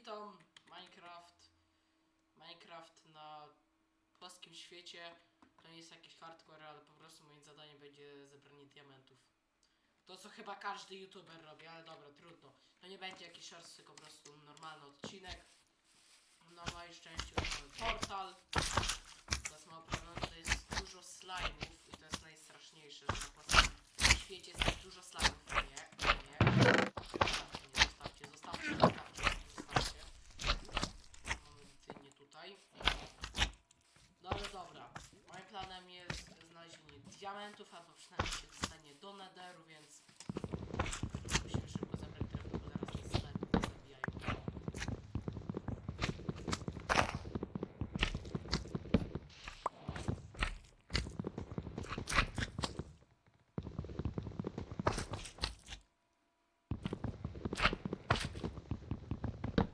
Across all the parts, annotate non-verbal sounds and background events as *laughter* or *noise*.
witam, Minecraft. Minecraft na płaskim świecie. To nie jest jakiś hardcore, ale po prostu moim zadaniem będzie zebranie diamentów. To co chyba każdy youtuber robi, ale dobra, trudno. To nie będzie jakiś shorts, tylko po prostu normalny odcinek. No i szczęście mamy portal. Teraz ma problem, że jest dużo slime'ów i to jest najstraszniejsze, że na świecie jest dużo slime'ów. Nie, nie. Zostawcie, nie, zostawcie, zostawcie, zostawcie, zostawcie. Mamy dynię tutaj. No ale dobra. Moim planem jest znalezienie diamentów, albo przynajmniej do netheru, więc musimy szybko zabrać drewno, bo zaraz nas slime zabijają.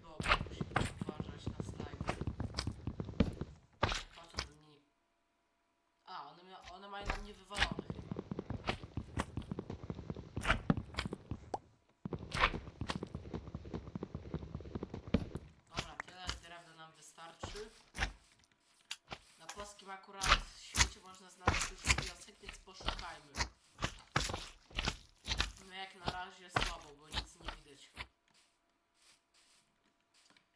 Dobra, musimy uważać na slime. Po co to nie... A, one, mia... one mają na mnie wywalone. Dobra, tyle drewna nam wystarczy. Na płaskim akurat świecie można znaleźć dużo wiosek, więc poszukajmy. No jak na razie słabo, bo nic nie widać.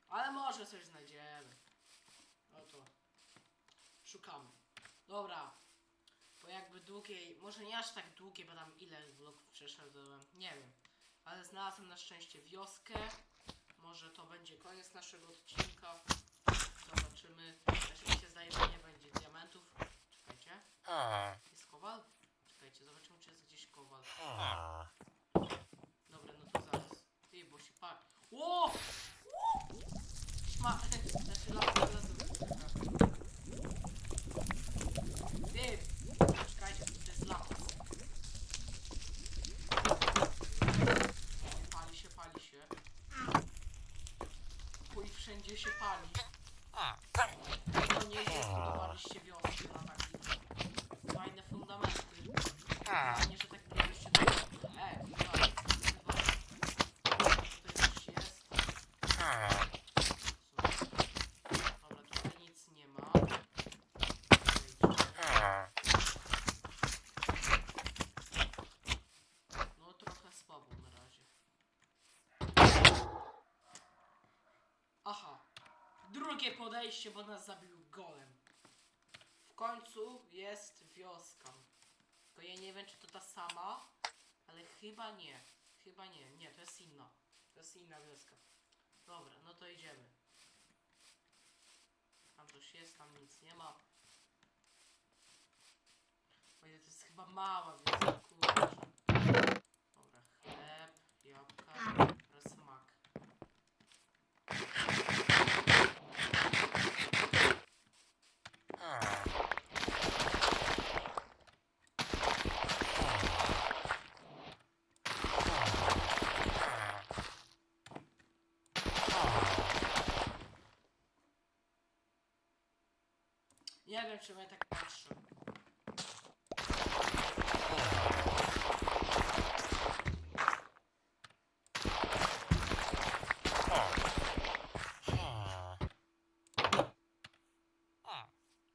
Ale może coś znajdziemy. No to szukamy. Dobra. Jakby długiej, może nie aż tak długiej, bo tam ile bloków przeszedłem, nie wiem. Ale znalazłem na szczęście wioskę. Może to będzie koniec naszego odcinka. Zobaczymy. Też mi się zdaje, że nie będzie diamentów. Czekajcie. Jest kowal? Czekajcie, zobaczymy czy jest gdzieś kowal. Dobra, no to zaraz. Ty, bo się par... Ło! Ma... *laughs* Znaczy 就是怕你 Podejście, bo nas zabił golem. W końcu jest wioska. Tylko ja nie wiem, czy to ta sama, ale chyba nie. Chyba nie. Nie, to jest inna. To jest inna wioska. Dobra, no to idziemy. Tam coś jest, tam nic nie ma. O ile to jest chyba mała wioska, kurczę. Dobra, chleb, jabłka Nie wiem, czy ja tak patrzę.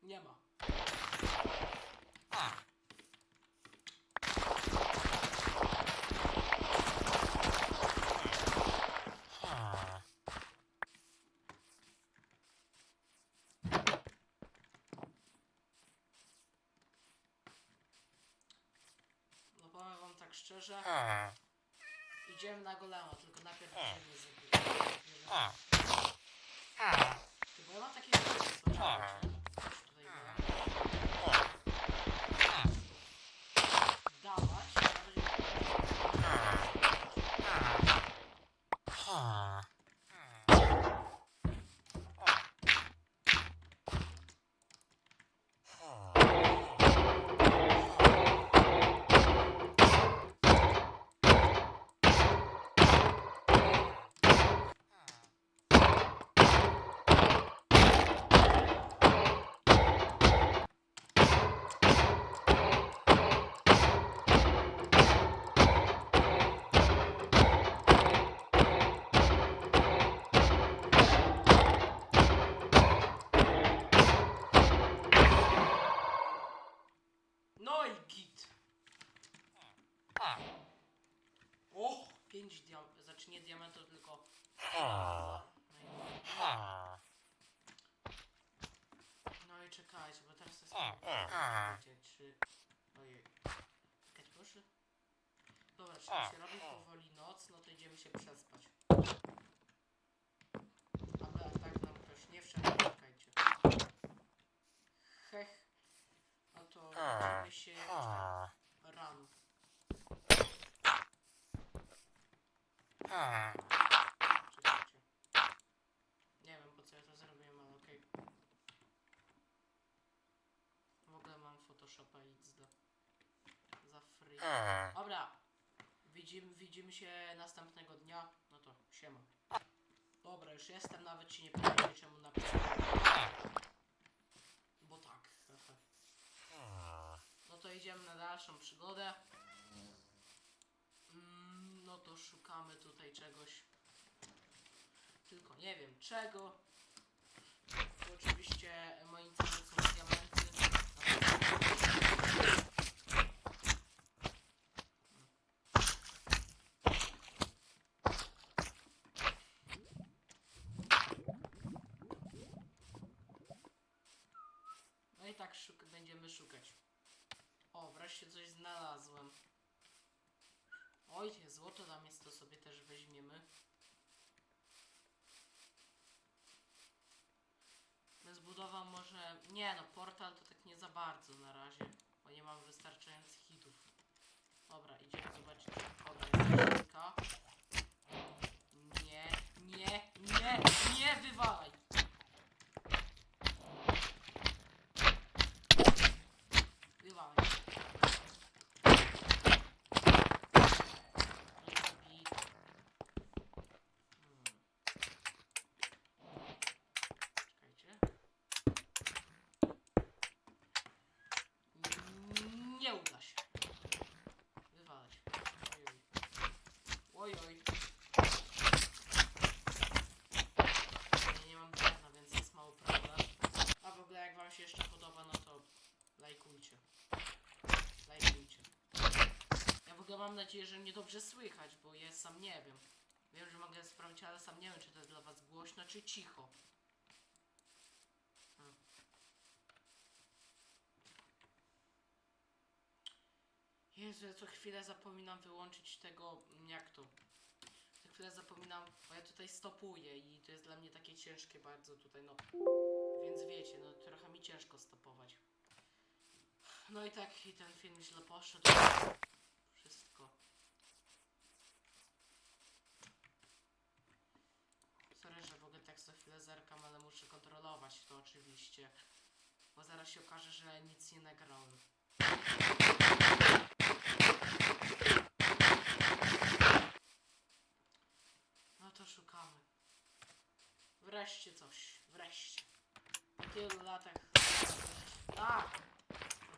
Nie ma. No powiem wam tak szczerze. Idziemy na golema, tylko najpierw idziemy zrobić. Ty, bo ja mam takie 5 diamentów, znaczy nie diamentów, tylko... No i czekajcie, bo teraz to jest... Czekajcie, czy... Ojej. Czekać proszę. Dobra, czyli się robi powoli noc, no to idziemy się przespać. Ale tak nam też nie wszedł, czekajcie. Hech. No to idziemy się jeszcze rano. Nie wiem po co ja to zrobiłem, ale okej. W ogóle mam Photoshopa XD. Za free. Dobra. Widzimy, widzimy się następnego dnia. No to siema. Dobra, już jestem, nawet ci nie pytajcie czemu napisałem. Bo tak. No to idziemy na dalszą przygodę. To szukamy tutaj czegoś. Tylko nie wiem czego. To oczywiście moim celem są diamenty. No i tak szuk będziemy szukać. O, wreszcie coś znalazłem. Oj, złoto tam jest, to sobie też weźmiemy. Zbudował może... Nie no, portal to tak nie za bardzo na razie, bo nie mam wystarczających hitów. Dobra, idziemy zobaczyć. Dobra, jest. Nie, nie, nie, nie! Wywalaj. No i zabij. Hmm. Czekajcie. Nie uda się. Wywalać. Oj, oj. Oj, oj. Ja nie mam drewna, więc jest mały problem. A w ogóle jak wam się jeszcze podoba, no to lajkujcie. Lajkujcie. Ja w ogóle mam nadzieję, że mnie dobrze słychać, bo ja sam nie wiem. Wiem, że mogę sprawdzić, ale sam nie wiem, czy to jest dla was głośno, czy cicho. Hmm. Jezu, ja co chwilę zapominam wyłączyć tego, mm, jak to? Co chwilę zapominam, bo ja tutaj stopuję i to jest dla mnie takie ciężkie bardzo tutaj, no. Więc wiecie, no trochę mi ciężko stopować. No i tak, i ten film źle poszedł. Wszystko. Sorry, że w ogóle tak co chwilę zerkam, ale muszę kontrolować to oczywiście. Bo zaraz się okaże, że nic nie nagrałem. No to szukamy. Wreszcie coś. Wreszcie. Po tylu latach. A!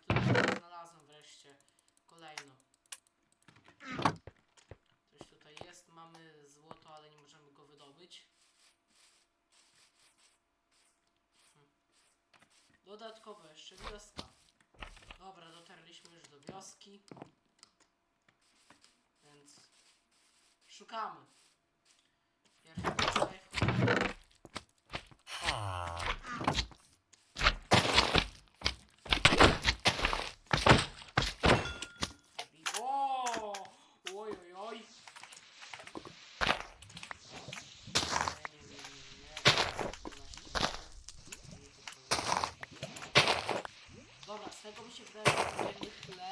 Po tylu latach znalazłem wreszcie kolejno. Coś tutaj jest. Mamy złoto, ale nie możemy go wydobyć. Dodatkowo jeszcze wioska. Dobra, dotarliśmy już do wioski. Więc szukamy. Pierwszy tutaj wchodzimy. O! Oj, oj, oj. Nie, nie, nie, nie, nie. Dobra, z tego mi się wydaje, że będziemy tyle.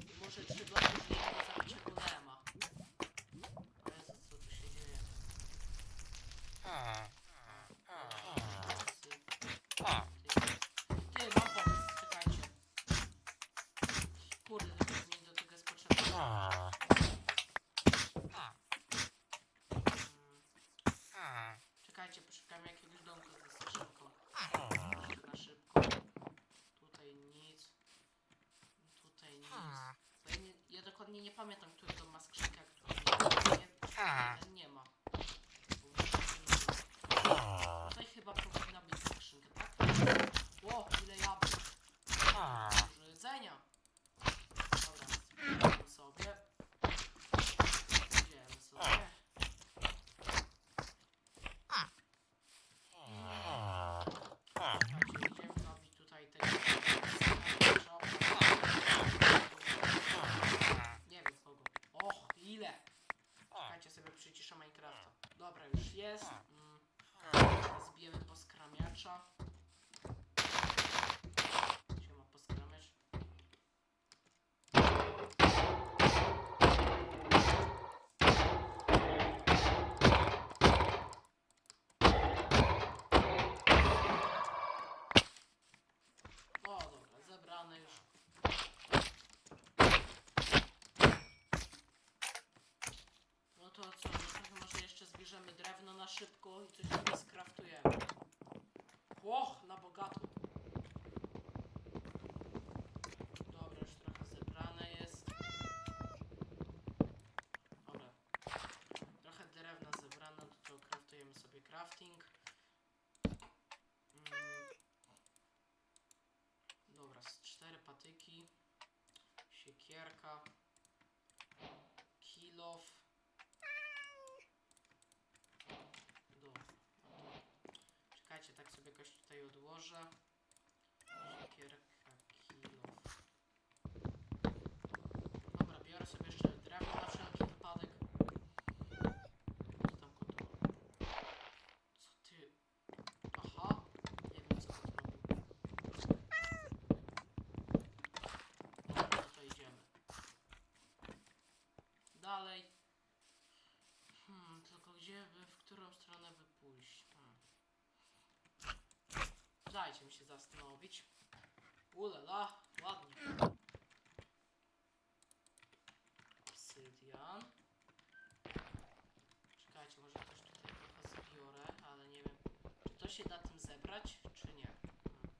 I może trzy bloki żyjemy do zabicia golema. O Jezu, co tu się dzieje? Ty, ty, mam pomysł, czekajcie. Kurde, to mi do tego jest potrzebne. Mm, Czekajcie, poszukamy jakiegoś domku ze skrzynką. Na szybko. Tutaj nic. Tutaj nic. Bo ja, nie, ja dokładnie nie pamiętam, który dom ma skrzynkę, a który nie. Ten nie ma. Bo Tutaj chyba powinna być skrzynka, tak? Ło, ile jabłek. Dużo jedzenia. Dobra, zbieramy sobie. szybko i coś sobie skraftujemy. Och, na bogato. Dobra, już trochę zebrane jest. Dobra. Trochę drewna zebrane, do czego kraftujemy sobie crafting. Mm. Dobra, z cztery patyki. Siekierka. Kilof. Dobra. Czekajcie, tak sobie jakoś odłożę. Siekierka, kilof. Dobra, biorę sobie jeszcze drewno na wszelki wypadek. Co tam kot robi? Co ty? Aha, nie wiem co kot robi. Dobra, no to idziemy. Dalej. Hmm, tylko gdzie by, w którą stronę by pójść? Hmm. Dajcie mi się zastanowić. Ulela, ładnie. Obsydian. Czekajcie, może coś tutaj trochę zbiorę, ale nie wiem, czy to się da tym zebrać, czy nie. Hmm.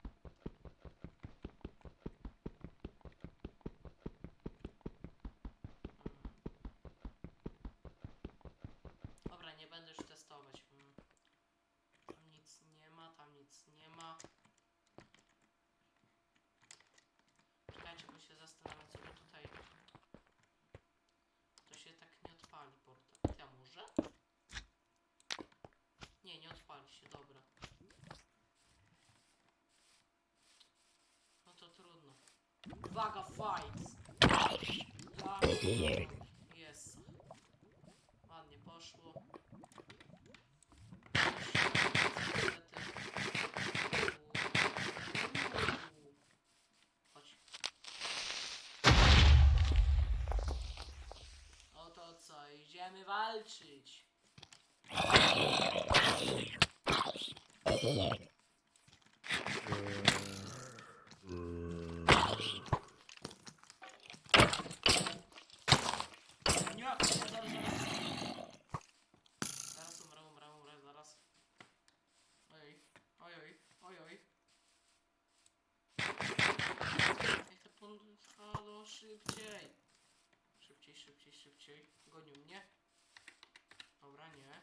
Dobra, nie będę już testować. Mm. Tam nic nie ma, tam nic nie ma. Czekajcie, bo się zastanawiam, co by tutaj... To się tak nie odpali portal. Ja może? Nie, nie odpali się, dobra. No to trudno. Uwaga, fight! Jest. Ładnie poszło. Chodź. Oto co, idziemy walczyć. Nie, zaraz, zaraz. Zaraz umrę, umrę, umrę, zaraz. Ojoj, ojoj, ojoj. Niech to pun... Halo, szybciej. Szybciej, szybciej, szybciej. Gonił mnie. Dobra, nie.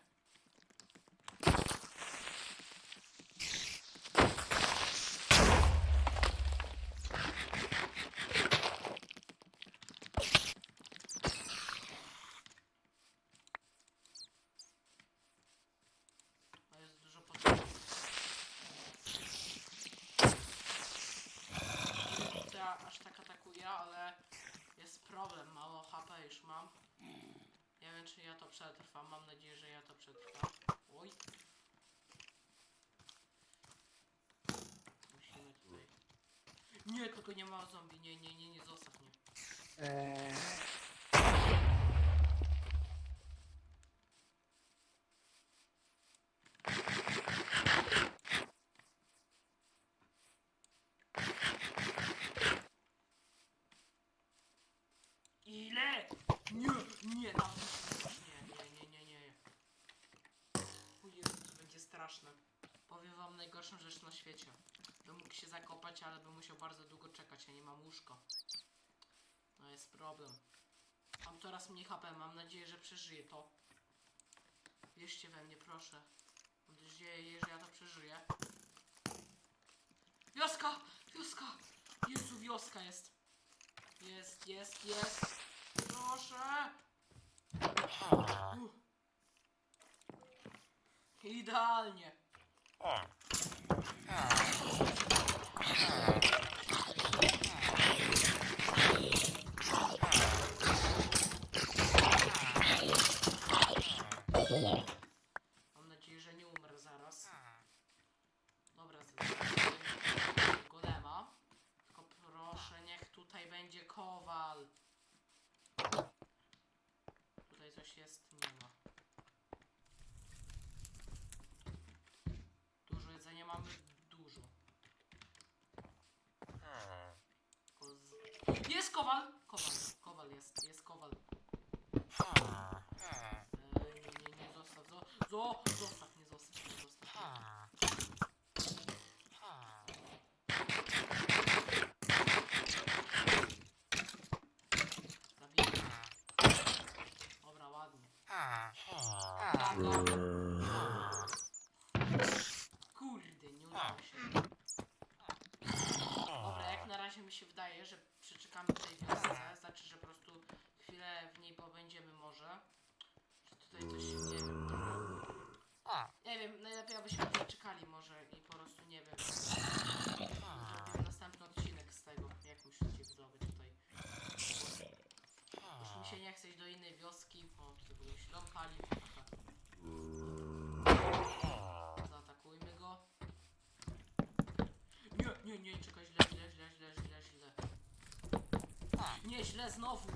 To jest dużo potrzeby. To aż tak atakuje, ale jest problem. Mało HP już mam. Wiem, czy ja to przetrwam. Mam nadzieję, że ja to przetrwam. Oj. Musimy tutaj. Nie, tylko nie ma zombie. Nie, nie, nie, nie, zostaw mnie. Ile? Nie, nie, na nie, nie, nie, nie, nie. O Jezu, to będzie straszne. Powiem wam najgorszą rzecz na świecie. Bym mógł się zakopać, ale bym musiał bardzo długo czekać, ja nie mam łóżka. No jest problem. Mam coraz mniej HP, mam nadzieję, że przeżyję to. Wierzcie we mnie, proszę. Mam nadzieję, że ja to przeżyję. Wioska! Wioska! Jezu, wioska jest. Jest, jest, jest. Proszę. Idealnie. Mam 嗯 nie, czekaj, źle, źle, źle, źle, źle, źle. Nie, źle znowu.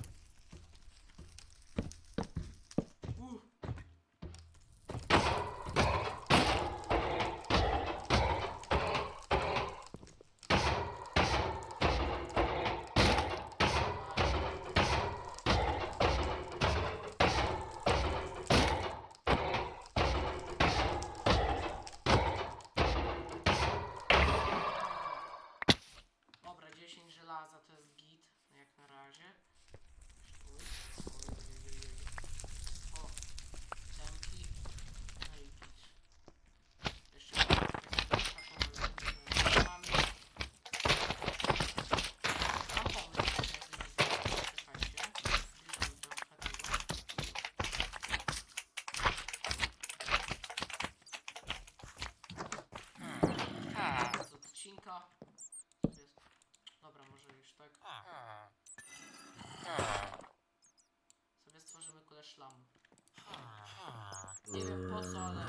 Plaza to jest git, jak na razie. szlam. Nie wiem po co, ale...